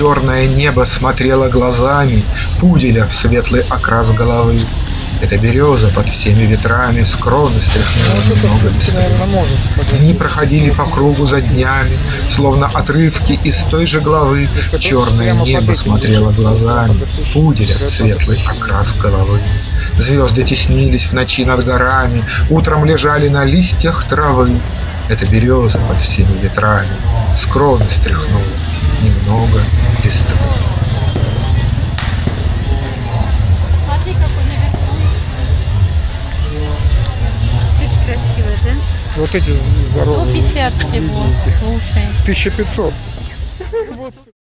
черное небо смотрело глазами Пуделя в светлый окрас головы. Эта береза под всеми ветрами с кроны стряхнула Ну, немного в подойти. Дни проходили по кругу за днями, словно отрывки из той же главы. Черное небо смотрело глазами, пуделя Прямо светлый окрас головы. Звезды теснились в ночи над горами, утром лежали на листьях травы. Эта береза под всеми ветрами с кроны стряхнула немного листвы. Смотри, какой наверху. Красивый, да? Вот эти здоровые. 150 всего. Слушай. 1500.